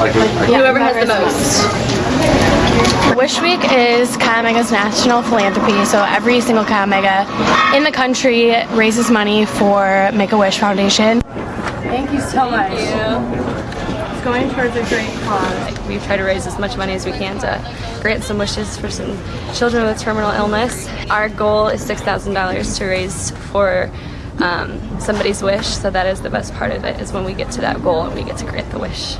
Whoever has the most. Wish Week is Chi Omega's national philanthropy, so every single Chi Omega in the country raises money for Make-A-Wish Foundation. Thank you so much. It's going towards a great cause. We try to raise as much money as we can to grant some wishes for some children with terminal illness. Our goal is $6,000 to raise for um, somebody's wish, so that is the best part of it, is when we get to that goal and we get to grant the wish.